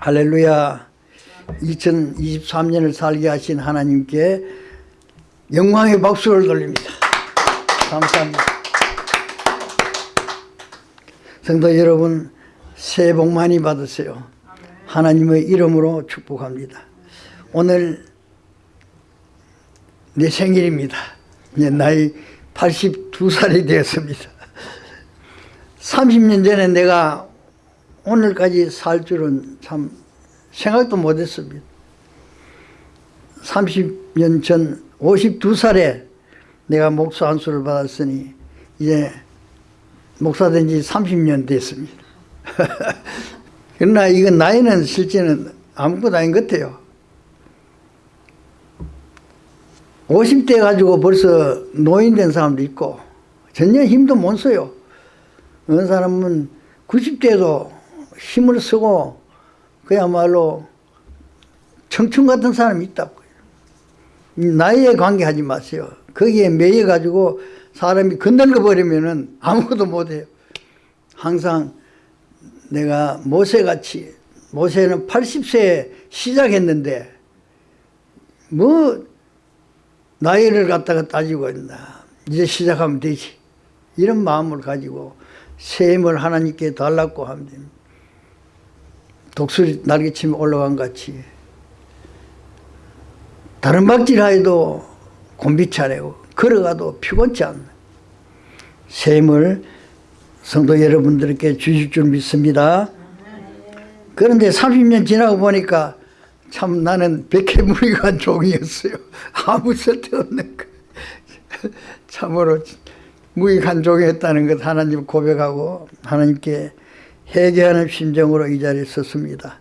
할렐루야. 2023년을 살게 하신 하나님께 영광의 박수를 돌립니다. 감사합니다. 성도 여러분, 새해 복 많이 받으세요. 하나님의 이름으로 축복합니다. 오늘 내 생일입니다. 이제 나이 82살이 되었습니다. 30년 전에 내가 오늘까지 살 줄은 참 생각도 못했습니다. 30년 전 52살에 내가 목사 안수를 받았으니 이제 목사 된 지 30년 됐습니다. 그러나 이건 나이는 실제는 아무것도 아닌 것 같아요. 50대 가지고 벌써 노인 된 사람도 있고 전혀 힘도 못 써요. 어느 사람은 90대도 힘을 쓰고 그야말로 청춘 같은 사람이 있다고요. 나이에 관계하지 마세요. 거기에 매여 가지고 사람이 건들거 버리면은 아무것도 못해요. 항상 내가 모세같이 모세는 80세에 시작했는데 뭐 나이를 갖다가 따지고 있나 이제 시작하면 되지 이런 마음을 가지고 셈을 하나님께 달라고 하면 됩니다. 독수리 날개치며 올라간 같이 다른 박질하여도 곤비차래고 걸어가도 피곤치 않나 셈을 성도 여러분들께 주실 줄 믿습니다. 그런데 30년 지나고 보니까 참 나는 백해무익한 종이었어요. 아무 쓸데없는 거. 참으로 무익한 종이었다는 것 하나님 고백하고 하나님께 회개하는 심정으로 이 자리에 섰습니다.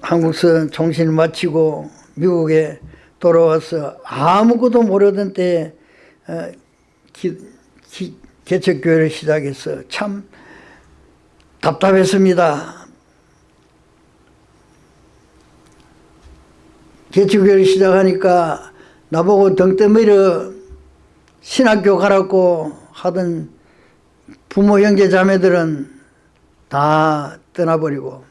한국서 종신을 마치고 미국에 돌아와서 아무것도 모르던 때에 어, 개척교회를 시작해서 참 답답했습니다. 개척교회를 시작하니까 나보고 등 떠밀어 신학교 가라고 하던 부모 형제 자매들은 다 떠나버리고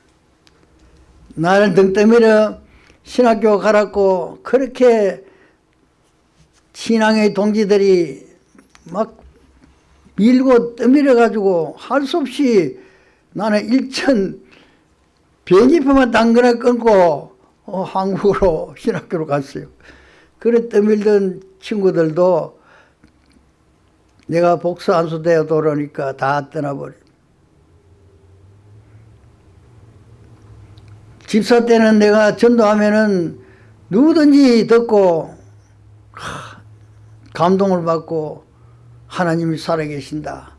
나를 등 떠밀어 신학교 가라고 그렇게 신앙의 동지들이 막 밀고 떠밀어 가지고 할 수 없이 나는 일천 비행기표만 당근에 끊고 어, 한국으로 신학교로 갔어요. 그래 떠밀던 친구들도 내가 복수 안수되어 돌아오니까 다 떠나버려. 집사 때는 내가 전도하면은 누구든지 듣고 감동을 받고 하나님이 살아계신다.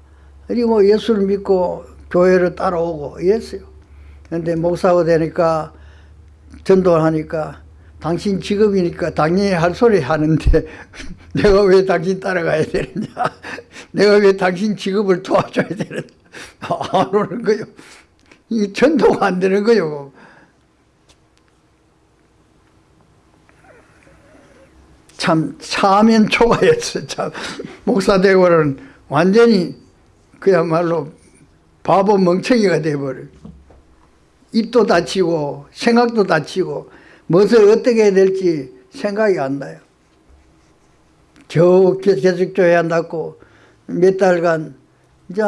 그리고 예수를 믿고 교회를 따라오고 이랬어요. 그런데 목사가 되니까 전도를 하니까 당신 직업이니까 당연히 할 소리 하는데 내가 왜 당신 따라가야 되느냐? 내가 왜 당신 직업을 도와줘야 되느냐? 안 오는 거요. 이 전도가 안 되는 거요. 참 차면 초과였어 참. 목사 되고는 완전히 그야말로 바보 멍청이가 돼버려. 입도 다치고 생각도 다치고 무엇을 어떻게 해야 될지 생각이 안 나요. 저 계속 교회 한다고 몇 달간 이제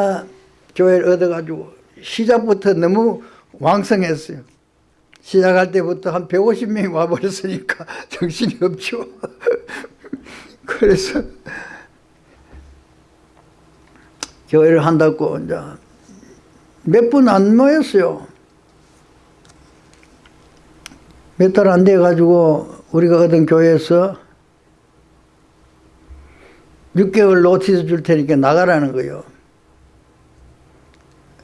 교회를 얻어가지고 시작부터 너무 왕성했어요. 시작할 때부터 한 150명이 와버렸으니까 정신이 없죠. 그래서 교회를 한다고 이제 몇 분 안 모였어요. 몇 달 안 돼가지고 우리가 얻은 교회에서 6개월 notice 줄 테니까 나가라는 거요.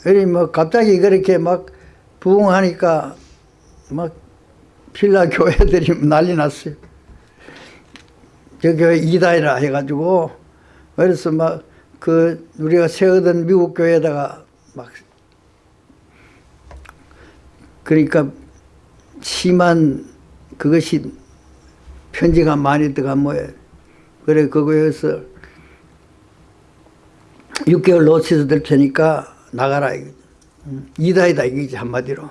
그리 뭐 갑자기 그렇게 막 부흥하니까 막 필라 교회들이 난리 났어요. 저 교회 이다이라 해가지고 그래서 막 그 우리가 세우던 미국 교회에다가 막 그러니까 심한 그것이 편지가 많이 들어간 모양 그래 그거에서 6개월 놓치서 될 테니까 나가라 이거지. 이다이다 이거지 한마디로.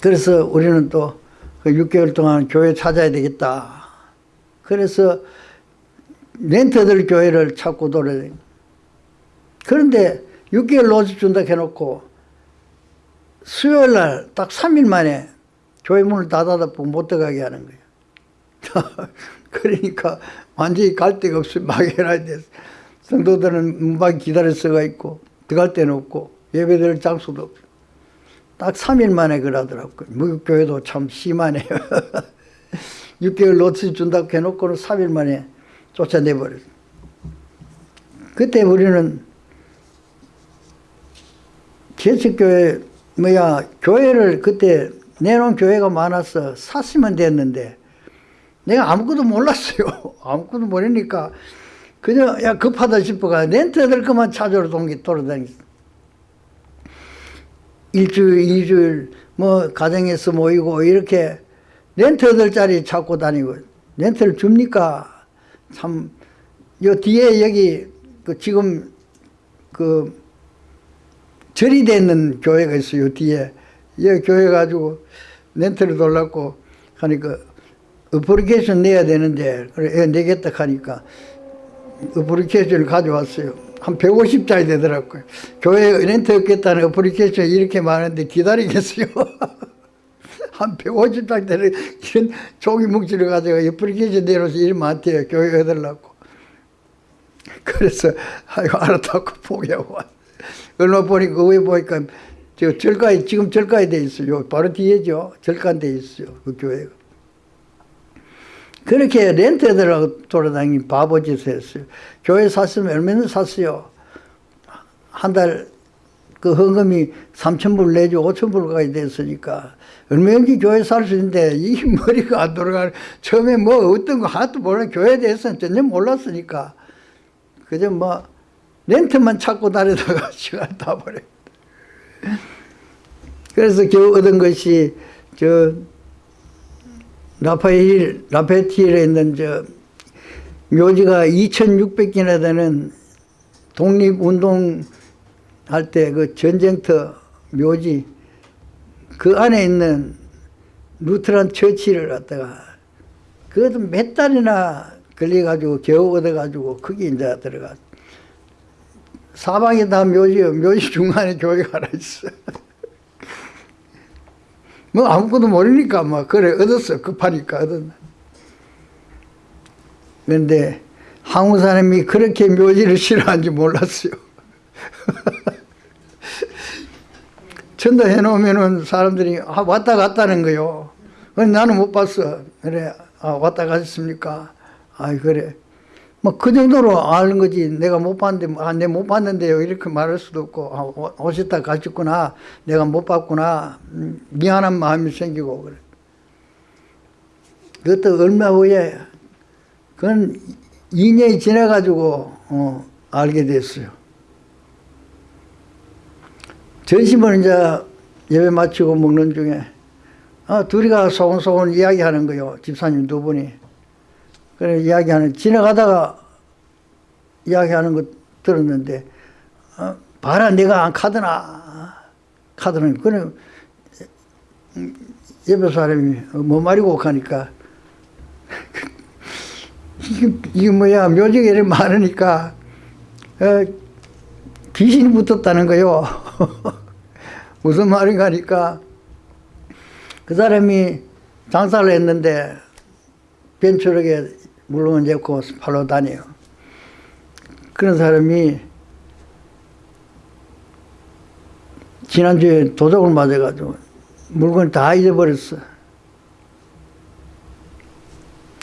그래서 우리는 또 그 6개월 동안 교회 찾아야 되겠다. 그래서 렌터들 교회를 찾고 돌아다니 그런데 6개월 놓쳐준다 해놓고 수요일 날 딱 3일 만에 교회 문을 닫아닫고 못 들어가게 하는 거예요. 그러니까 완전히 갈 데가 없이 막연하게. 성도들은 문밖에 기다릴 수가 있고 들어갈 데는 없고 예배드릴 장소도 없고 딱 3일 만에 그러더라고요. 무교회도 참 심하네요. 6개월 노트 준다고 해놓고는 3일 만에 쫓아내버렸어요. 그때 우리는 개척교회 뭐야 교회를 그때 내놓은 교회가 많아서 샀으면 됐는데 내가 아무것도 몰랐어요. 아무것도 모르니까 그냥 야 급하다 싶어가 렌트들 그만 찾으러 동기 돌아다녔어. 일주일, 이주일 뭐 가정에서 모이고 이렇게 렌트들짜리 찾고 다니고 렌트를 줍니까? 참 요 뒤에 여기 그 지금 그 절이 돼 있는 교회가 있어요. 요 뒤에 이 교회 가지고 rent를 돌렸고 하니까 어플리케이션 내야 되는데 그래 애 내겠다 하니까 application을 가져왔어요. 한 150짜리 되더라고요. 교회 렌트 얻겠다는 어플리케이션 이렇게 많은데 기다리겠어요. 한 150짜리 되는 이런 종이 뭉치를 가지고 어플리케이션 내놓아서 일 많대요. 교회 얻으려고. 그래서 아이고 알았다고 포기하고 왔 얼마 보니까 그 위에 보니까 저 절가에 지금 절가에 돼 있어요. 바로 뒤에죠. 절간 돼 있어요. 그 교회가. 그렇게 렌트들하고 돌아다니는 바보짓을 했어요. 교회 샀으면 얼마나 샀어요. 한 달 그 헌금이 3천불 내죠. 5천불까지 됐으니까. 얼마인지 교회 살 수 있는데 이 머리가 안 돌아가는 처음에 뭐 어떤 거 하나도 모르는 교회에 대해서는 전혀 몰랐으니까 그저 뭐 렌트만 찾고 다니다가 시간 다 버려. 그래서 겨우 얻은 것이 저 라파엘 라페티에 있는 저 묘지가 2,600개나 되는 독립운동 할 때 그 전쟁터 묘지 그 안에 있는 루트란 처치를 갖다가 그것도 몇 달이나 걸려가지고 겨우 얻어가지고 거기 이제 들어가 사방이 다 묘지요 묘지 중간에 교회가 하나 있어. 뭐 아무것도 모르니까 막 그래 얻었어. 급하니까 얻었나 그런데 한국 사람이 그렇게 묘지를 싫어하는지 몰랐어요. 전도 해 놓으면은 사람들이 아, 왔다 갔다는 거요. 나는 못 봤어. 그래 아, 왔다 가셨습니까? 아 그래 뭐 그 정도로 아는 거지. 내가 못 봤는데 아, 내가 못 봤는데요. 이렇게 말할 수도 없고 아, 오셨다 가셨구나. 내가 못 봤구나. 음, 미안한 마음이 생기고 그래. 그것도 얼마 후에 그건 2년이 지나가지고 어, 알게 됐어요. 전심을 이제 예배 마치고 먹는 중에 아, 둘이가 소곤소곤 이야기하는 거요. 집사님 두 분이 그래 이야기하는 지나가다가 이야기하는 거 들었는데 어, 봐라 내가 안 카드나. 카드는 그래 옆에 사람이 뭐 말이고 하니까. 이게, 이게 뭐야? 이렇게 많으니까 어, 귀신이 붙었다는 거요. 무슨 말인가 하니까. 그 사람이 장사를 했는데 벤처력에 물론 잡고 팔로 다녀요. 그런 사람이 지난주에 도둑을 맞아가지고 물건 다 잊어버렸어.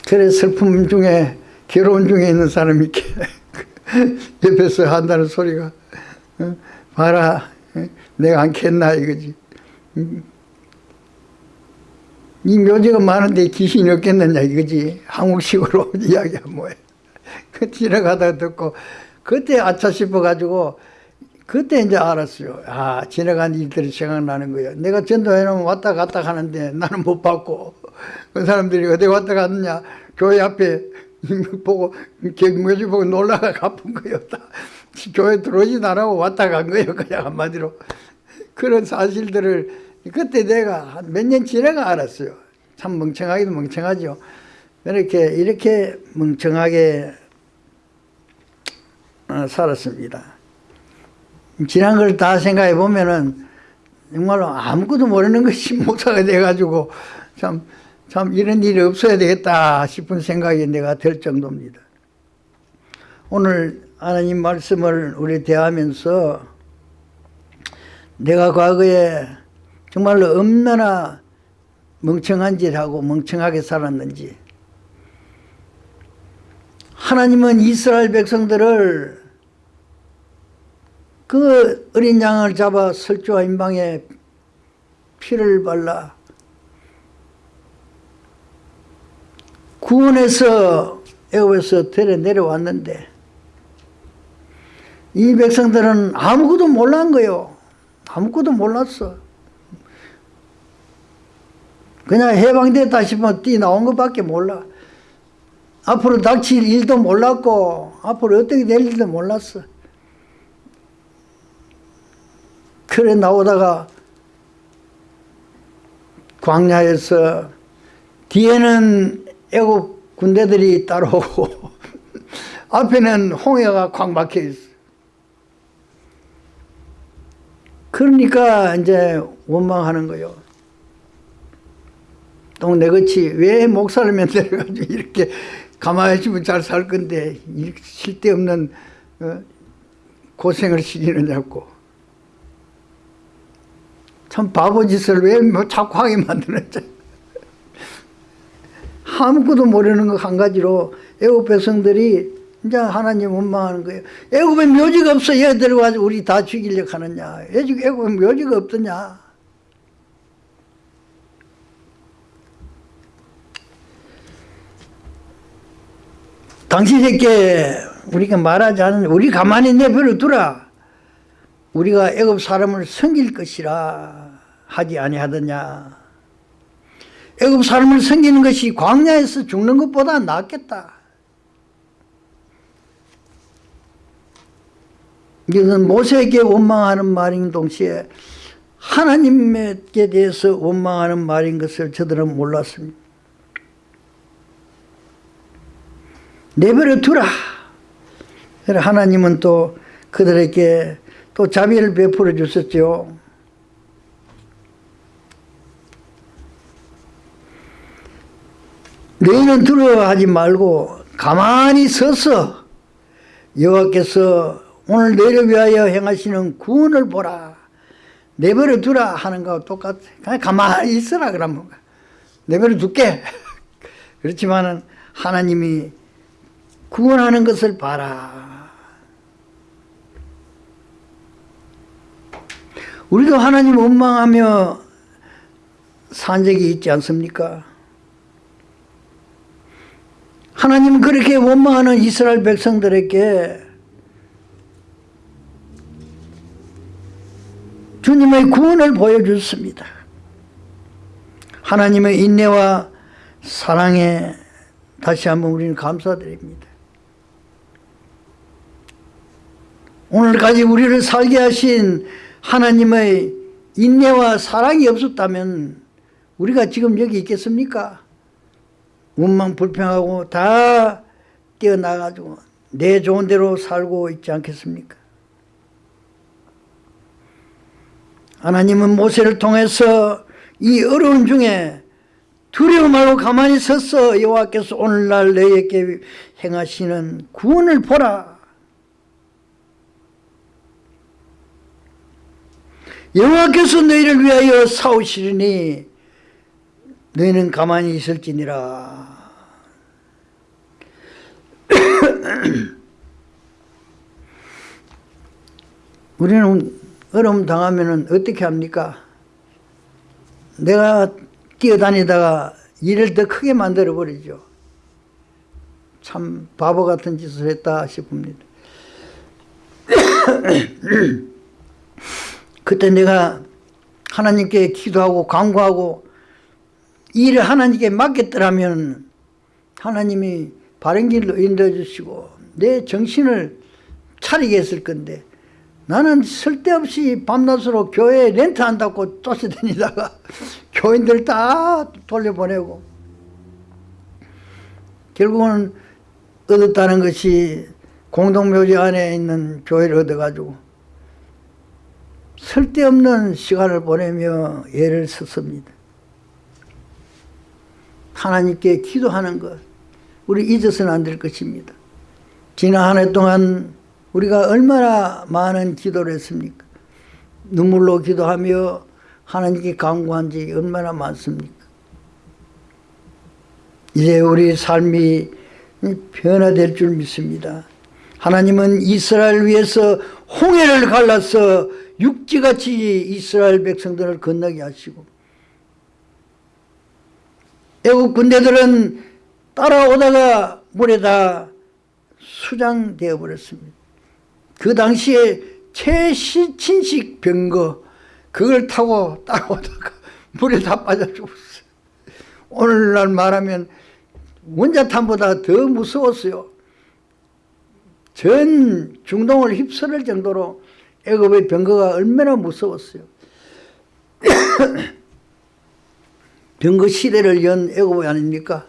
그래 슬픔 중에 괴로운 중에 있는 사람이 이렇게 옆에서 한다는 소리가 어? 봐라 내가 안 캤나 이거지 이 묘지가 많은데 귀신이 없겠느냐 이거지. 한국식으로 이야기하면 뭐해. 그 지나가다 듣고 그때 아차 싶어가지고 그때 이제 알았어요. 아 지나간 일들이 생각나는 거예요. 내가 전도해놓으면 왔다 갔다 하는데 나는 못 봤고 그 사람들이 어디 왔다 갔느냐. 교회 앞에 보고 묘지 보고 놀라가 갚은 거예요. 교회 들어오지도 않고 왔다 간 거예요. 그냥 한마디로. 그런 사실들을 그때 내가 몇 년 지나가 알았어요. 참 멍청하기도 멍청하죠. 이렇게 이렇게 멍청하게 어, 살았습니다. 지난 걸 다 생각해 보면은 정말로 아무것도 모르는 것이 목사가 돼가지고 참, 참 이런 일이 없어야 되겠다 싶은 생각이 내가 들 정도입니다. 오늘 하나님 말씀을 우리 대하면서 내가 과거에 정말로 얼마나 멍청한 짓 하고 멍청하게 살았는지 하나님은 이스라엘 백성들을 그 어린 양을 잡아 설주와 임방에 피를 발라 구원해서 애굽에서 데려 내려왔는데 이 백성들은 아무것도 몰란 거요. 아무것도 몰랐어. 그냥 해방됐다 싶으면 뛰 나온 것밖에 몰라. 앞으로 닥칠 일도 몰랐고 앞으로 어떻게 될 일도 몰랐어. 그래 나오다가 광야에서 뒤에는 애국 군대들이 따라오고 앞에는 홍해가 콱 막혀 있어. 그러니까 이제 원망하는 거요. 또 내같이 왜 목사를 만들어가지고 이렇게 가만히 있으면 잘 살 건데 이렇게 쓸데없는 어, 고생을 시키느냐고. 참 바보 짓을 왜 뭐 자꾸 하게 만드는지. 아무것도 모르는 거한 가지로 애국 백성들이 이제 하나님 원망하는 거예요. 애굽에 묘지가 없어 얘들 가지고 우리 다 죽이려고 하느냐. 애굽에 묘지가 없더냐. 당신에게 우리가 말하지 않은 우리 가만히 내버려 두라. 우리가 애굽 사람을 섬길 것이라 하지 아니하더냐. 애굽 사람을 섬기는 것이 광야에서 죽는 것보다 낫겠다. 이것은 모세에게 원망하는 말인 동시에 하나님께 대해서 원망하는 말인 것을 저들은 몰랐습니다. 내버려 두라. 하나님은 또 그들에게 또 자비를 베풀어 주셨죠. 너희는 두려워하지 말고 가만히 서서 여호와께서 오늘 너희를 위하여 행하시는 구원을 보라. 내버려 두라 하는 거하고 똑같아. 그냥 가만히 있어라 그러면. 내버려 둘게. 그렇지만은 하나님이 구원하는 것을 봐라. 우리도 하나님 원망하며 산 적이 있지 않습니까? 하나님은 그렇게 원망하는 이스라엘 백성들에게 주님의 구원을 보여줬습니다. 하나님의 인내와 사랑에 다시 한번 우리는 감사드립니다. 오늘까지 우리를 살게 하신 하나님의 인내와 사랑이 없었다면 우리가 지금 여기 있겠습니까? 원망 불평하고 다 뛰어나가지고 내 좋은 대로 살고 있지 않겠습니까? 하나님은 모세를 통해서 이 어려운 중에 두려워 말고 가만히 서서 여호와께서 오늘날 너희에게 행하시는 구원을 보라. 여호와께서 너희를 위하여 싸우시리니 너희는 가만히 있을지니라. 우리는 어려움 당하면 어떻게 합니까? 내가 뛰어다니다가 일을 더 크게 만들어 버리죠. 참 바보 같은 짓을 했다 싶습니다. 그때 내가 하나님께 기도하고 간구하고 일을 하나님께 맡겼더라면 하나님이 바른 길로 인도해 주시고 내 정신을 차리게 했을 건데 나는 쓸데없이 밤낮으로 교회 렌트 한다고 쫓아다니다가 교인들 다 돌려보내고 결국은 얻었다는 것이 공동묘지 안에 있는 교회를 얻어가지고 쓸데없는 시간을 보내며 애를 썼습니다. 하나님께 기도하는 것 우리 잊어서는 안 될 것입니다. 지난 한 해 동안 우리가 얼마나 많은 기도를 했습니까? 눈물로 기도하며 하나님께 강구한 지 얼마나 많습니까? 이제 우리 삶이 변화될 줄 믿습니다. 하나님은 이스라엘 위해서 홍해를 갈라서 육지같이 이스라엘 백성들을 건너게 하시고 애국 군대들은 따라오다가 물에 다 수장되어 버렸습니다. 그 당시에 최신식 병거 그걸 타고 따라오다가 물에 다 빠져 죽었어요. 오늘날 말하면 원자탄보다 더 무서웠어요. 전 중동을 휩쓸을 정도로 애굽의 병거가 얼마나 무서웠어요. 병거 시대를 연 애굽이 아닙니까?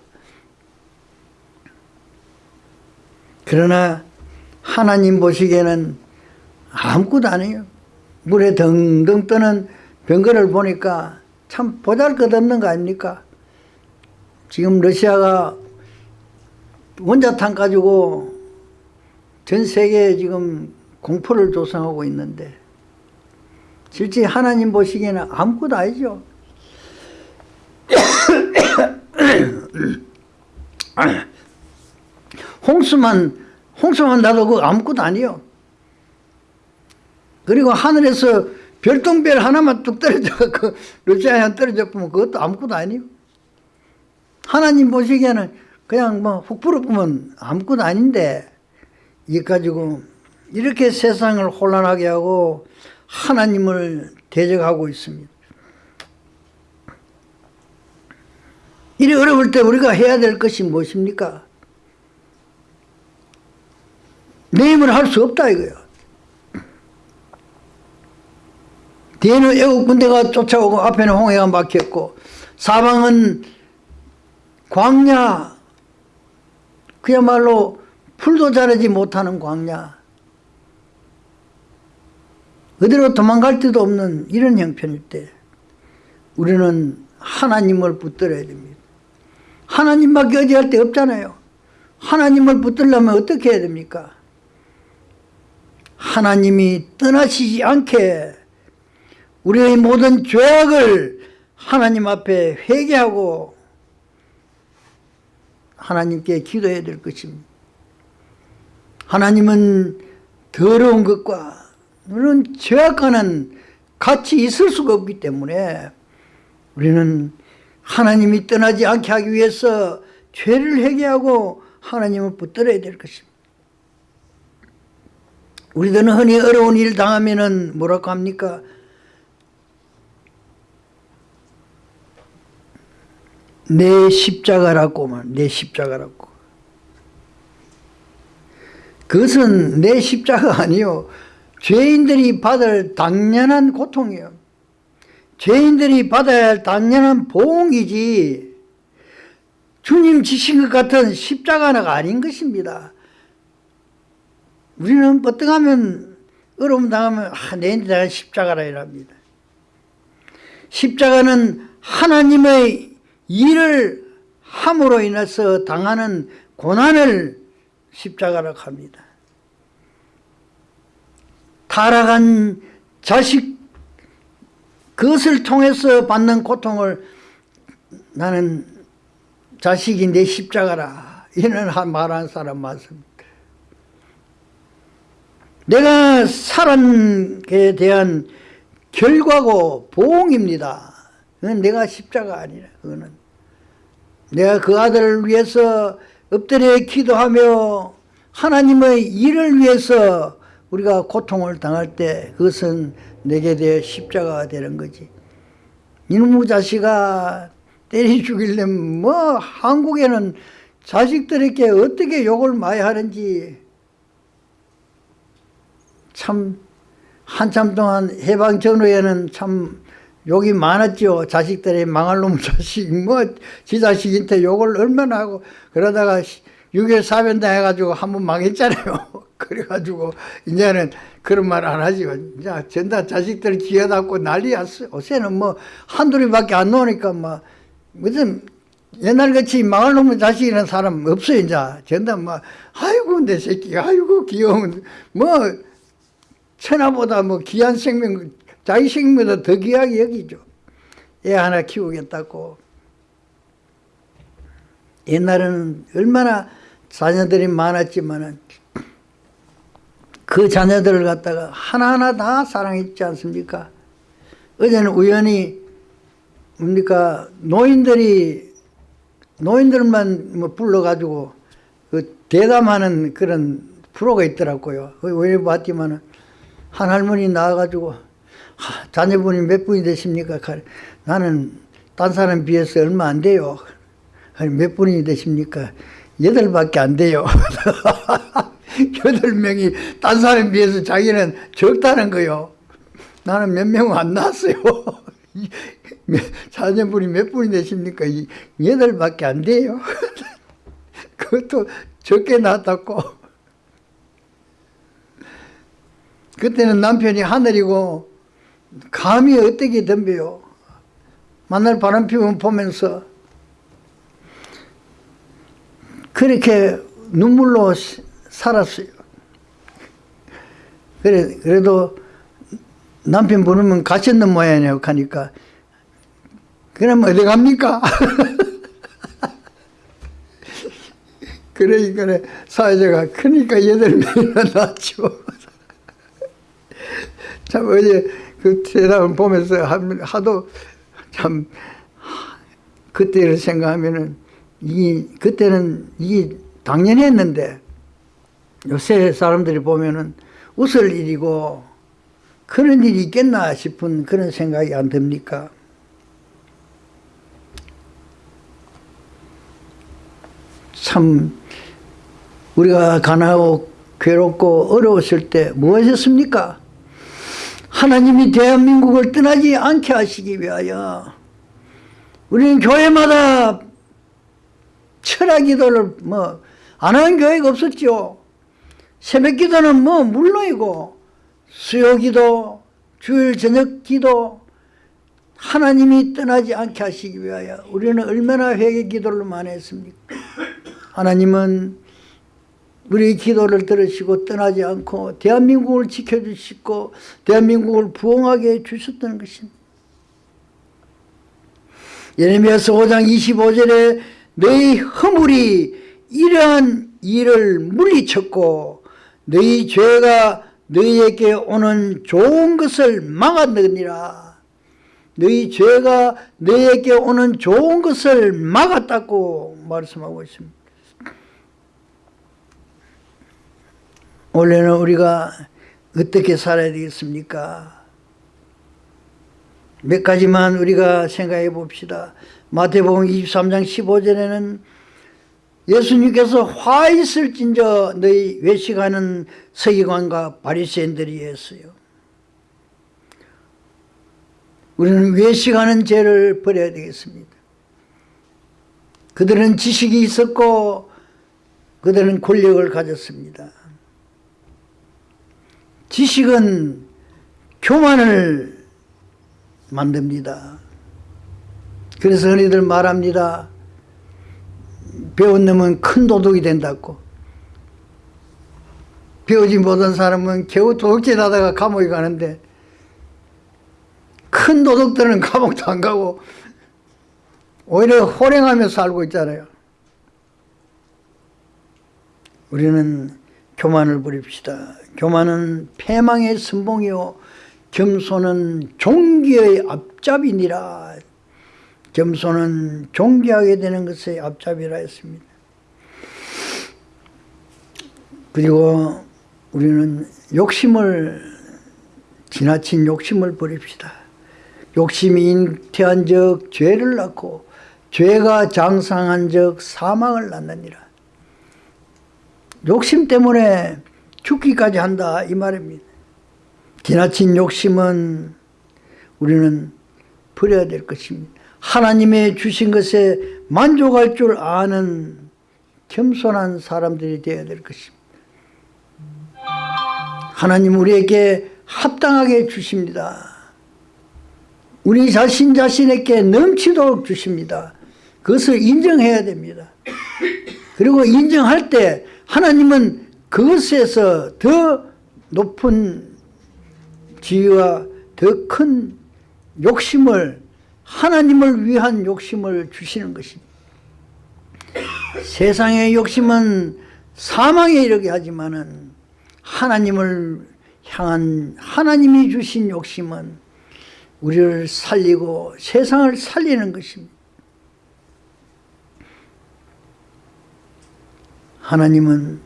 그러나 하나님 보시기에는 아무것도 아니에요. 물에 덩덩 떠는 병거를 보니까 참 보잘것없는 거 아닙니까? 지금 러시아가 원자탄 가지고 전 세계에 지금 공포를 조성하고 있는데 실제 하나님 보시기에는 아무것도 아니죠. 홍수만 홍수만 나도 그 아무것도 아니요. 그리고 하늘에서 별똥별 하나만 뚝 떨어져 그 러시아에 떨어져 보면 그것도 아무것도 아니요. 하나님 보시기에는 그냥 뭐훅 불어보면 아무것도 아닌데 이게 가지고 이렇게 세상을 혼란하게 하고 하나님을 대적하고 있습니다. 이리 어려울 때 우리가 해야 될 것이 무엇입니까? 내 힘을 할수 없다 이거야. 뒤에는 애국 군대가 쫓아오고 앞에는 홍해가 막혔고 사방은 광야 그야말로 풀도 자르지 못하는 광야 어디로 도망갈 데도 없는 이런 형편일 때 우리는 하나님을 붙들어야 됩니다. 하나님밖에 어디 할 데 없잖아요. 하나님을 붙들려면 어떻게 해야 됩니까? 하나님이 떠나시지 않게 우리의 모든 죄악을 하나님 앞에 회개하고 하나님께 기도해야 될 것입니다. 하나님은 더러운 것과 우리는 죄악과는 같이 있을 수가 없기 때문에 우리는 하나님이 떠나지 않게 하기 위해서 죄를 회개하고 하나님을 붙들어야 될 것입니다. 우리들은 흔히 어려운 일 당하면은 뭐라고 합니까? 내 십자가라고만 내 십자가라고 그것은 내 십자가 아니요 죄인들이 받을 당연한 고통이요. 죄인들이 할 당연한 보응이지. 주님 지신 것 같은 십자가는 아닌 것입니다. 우리는 뻗등하면 어려움 당하면 아, 내인데 십자가라 이랍니다. 십자가는 하나님의 일을 함으로 인해서 당하는 고난을 십자가라고 합니다. 타락한 자식 그것을 통해서 받는 고통을 나는 자식이 내 십자가라 이런 말하는 사람 많습니다. 내가 사람에 대한 결과고 보응입니다. 그건 내가 십자가 아니라 그거는 내가 그 아들을 위해서 엎드려 기도하며 하나님의 일을 위해서 우리가 고통을 당할 때 그것은 내게 대해 십자가가 되는 거지. 이놈의 자식아 때리 죽이려면 뭐 한국에는 자식들에게 어떻게 욕을 많이 하는지 참 한참 동안 해방 전후에는 참 욕이 많았죠. 자식들이 망할 놈 자식, 뭐, 지 자식한테 욕을 얼마나 하고, 그러다가 6.25 사변다 해가지고 한 번 망했잖아요. 그래가지고, 이제는 그런 말 안 하지요. 이제 전다 자식들 기어닫고 난리였어요. 요새는 뭐, 한둘이밖에 안 나오니까 뭐, 무슨, 옛날같이 망할 놈의 자식이라는 사람 없어요, 이제. 전다 뭐, 아이고, 내 새끼가, 아이고, 귀여운, 뭐, 천하보다 뭐 귀한 생명, 자기 생명보다 더 귀하게 여기죠. 애 하나 키우겠다고. 옛날에는 얼마나 자녀들이 많았지만은 그 자녀들을 갖다가 하나하나 다 사랑했지 않습니까? 어제는 우연히 뭡니까 노인들이 노인들만 뭐 불러가지고 그 대담하는 그런 프로가 있더라고요. 왜 봤지만은 한 할머니 나와가지고 하, 자녀분이 몇 분이 되십니까? 나는 딴 사람 비해서 얼마 안 돼요. 몇 분이 되십니까? 여덟 밖에 안 돼요. 여덟 명이 딴 사람 비해서 자기는 적다는 거요. 나는 몇명안 낳았어요. 자녀분이 몇 분이 되십니까? 여덟밖에 안 돼요. 그것도 적게 낳았다고. 그때는 남편이 하늘이고 감이 어떻게 덤벼요. 만날 바람 피우면 보면서 그렇게 눈물로 살았어요. 그래, 그래도 남편 부르면 가셨는 모양이냐고 하니까 그럼 어디 갑니까? 그러니까 사회자가 그러니까 여덟 명이나 낳죠. 참 어제 그 대답을 보면서 하도 참 그때를 생각하면은 이 그때는 이 당연했는데 요새 사람들이 보면은 웃을 일이고 그런 일이 있겠나 싶은 그런 생각이 안 듭니까? 참 우리가 가난하고 괴롭고 어려웠을 때 무엇이었습니까? 하나님이 대한민국을 떠나지 않게 하시기 위하여 우리는 교회마다 철학 기도를 뭐 안 하는 교회가 없었죠. 새벽 기도는 뭐 물론이고 수요 기도, 주일 저녁 기도 하나님이 떠나지 않게 하시기 위하여 우리는 얼마나 회개 기도를 많이 했습니까? 하나님은 우리 기도를 들으시고 떠나지 않고 대한민국을 지켜주시고 대한민국을 부흥하게 해주셨다는 것입니다. 예레미야서 5장 25절에 너희 허물이 이러한 일을 물리쳤고 너희 죄가 너희에게 오는 좋은 것을 막았느니라. 너희 죄가 너희에게 오는 좋은 것을 막았다고 말씀하고 있습니다. 원래는 우리가 어떻게 살아야 되겠습니까? 몇 가지만 우리가 생각해 봅시다. 마태복음 23장 15절에는 예수님께서 화 있을진저 너희 외식하는 서기관과 바리새인들이 했어요. 우리는 외식하는 죄를 버려야 되겠습니다. 그들은 지식이 있었고 그들은 권력을 가졌습니다. 지식은 교만을 만듭니다. 그래서 흔히들 말합니다. 배운 놈은 큰 도둑이 된다고. 배우지 못한 사람은 겨우 도둑질 하다가 감옥에 가는데 큰 도둑들은 감옥도 안 가고 오히려 호랭하며 살고 있잖아요. 우리는 교만을 부립시다. 교만은 패망의 선봉이요 겸손은 종기의 앞잡이니라. 겸손은 존귀하게 되는 것의 앞잡이라 했습니다. 그리고 우리는 욕심을 지나친 욕심을 버립시다. 욕심이 잉태한 적 죄를 낳고 죄가 장상한 적 사망을 낳느니라. 욕심 때문에 죽기까지 한다 이 말입니다. 지나친 욕심은 우리는 버려야 될 것입니다. 하나님의 주신 것에 만족할 줄 아는 겸손한 사람들이 되어야 될 것입니다. 하나님 우리에게 합당하게 주십니다. 우리 자신 자신에게 넘치도록 주십니다. 그것을 인정해야 됩니다. 그리고 인정할 때 하나님은 그것에서 더 높은 지위와 더 큰 욕심을 하나님을 위한 욕심을 주시는 것입니다. 세상의 욕심은 사망에 이르게 하지만은 하나님을 향한 하나님이 주신 욕심은 우리를 살리고 세상을 살리는 것입니다. 하나님은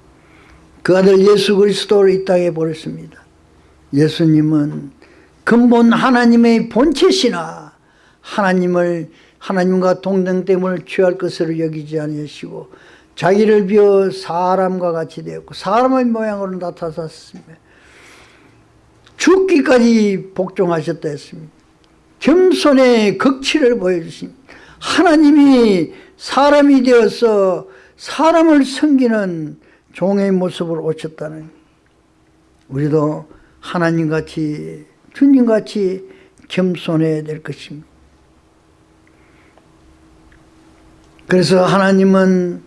그 아들 예수 그리스도를 이 땅에 보냈습니다. 예수님은 근본 하나님의 본체시나 하나님을 하나님과 동등됨을 취할 것으로 여기지 아니하시고 자기를 비어 사람과 같이 되었고 사람의 모양으로 나타났습니다. 죽기까지 복종하셨다 했습니다. 겸손의 극치를 보여주십니다. 하나님이 사람이 되어서 사람을 섬기는 종의 모습을 오셨다는 우리도 하나님같이 주님같이 겸손해야 될 것입니다. 그래서 하나님은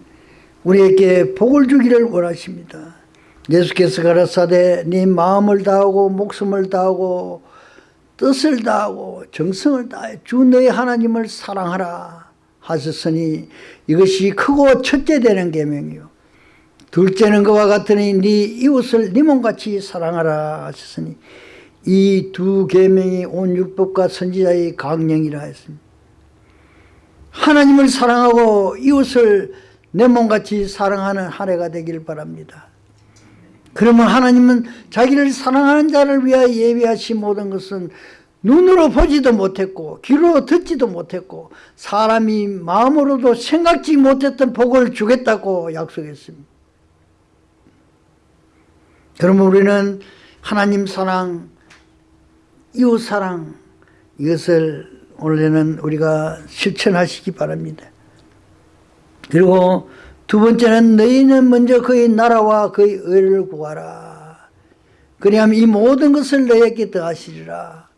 우리에게 복을 주기를 원하십니다. 예수께서 가라사대 네 마음을 다하고 목숨을 다하고 뜻을 다하고 정성을 다해 주 너의 하나님을 사랑하라 하셨으니 이것이 크고 첫째 되는 계명이요 둘째는 그와 같으니 네 이웃을 네 몸같이 사랑하라 하셨으니 이 두 계명이 온 율법과 선지자의 강령이라 했습니다. 하나님을 사랑하고 이웃을 내 몸같이 사랑하는 한 해가 되길 바랍니다. 그러면 하나님은 자기를 사랑하는 자를 위하여 예비하신 모든 것은 눈으로 보지도 못했고 귀로 듣지도 못했고 사람이 마음으로도 생각지 못했던 복을 주겠다고 약속했습니다. 그러면 우리는 하나님 사랑, 이웃 사랑 이것을 원래는 우리가 실천하시기 바랍니다. 그리고 두 번째는 너희는 먼저 그의 나라와 그의 의를 구하라. 그리하면 이 모든 것을 너희에게 더하시리라.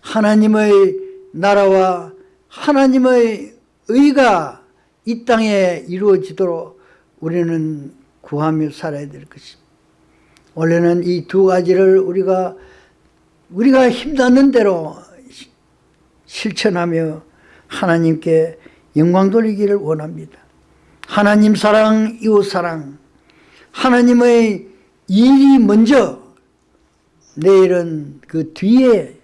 하나님의 나라와 하나님의 의가 이 땅에 이루어지도록 우리는 구하며 살아야 될 것입니다. 원래는 이 두 가지를 우리가 우리가 힘닿는 대로 실천하며 하나님께 영광 돌리기를 원합니다. 하나님 사랑, 이웃 사랑, 하나님의 일이 먼저 내일은 그 뒤에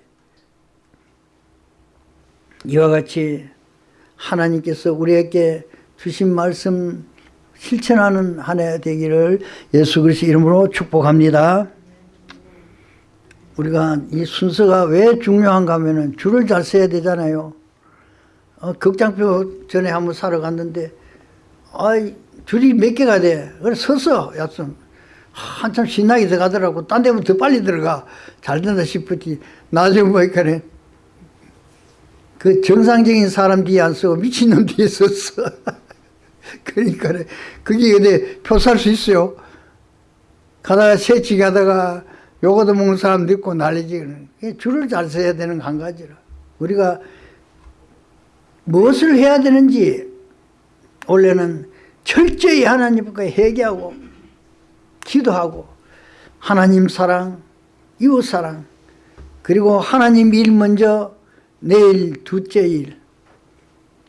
이와 같이 하나님께서 우리에게 주신 말씀 실천하는 한 해 되기를 예수 그리스도 이름으로 축복합니다. 우리가 이 순서가 왜 중요한가 하면 줄을 잘 서야 되잖아요. 어, 극장표 전에 한번 사러 갔는데 아이 줄이 몇 개가 돼. 그래 서서 약속 한참 신나게 들어가더라고. 딴 데면 더 빨리 들어가. 잘 된다 싶었지. 나중에 보니까 그 정상적인 사람 뒤에 안 서고 미친놈 뒤에 섰어. 그러니까 그게 근데 표 살 수 있어요. 가다가 새치 가다가 요거도 먹는 사람도 있고 난리지. 줄을 잘 서야 되는 한 가지라. 우리가 무엇을 해야 되는지 원래는 철저히 하나님과 회개하고 기도하고 하나님 사랑, 이웃 사랑 그리고 하나님 일 먼저 내일 둘째 일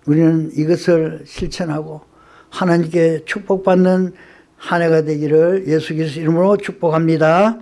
우리는 이것을 실천하고 하나님께 축복받는 한 해가 되기를 예수 그리스도 이름으로 축복합니다.